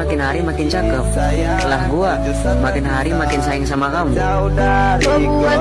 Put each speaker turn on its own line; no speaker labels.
Makin hari makin cakep. Lah gua makin hari makin sayang sama kamu.
Membuat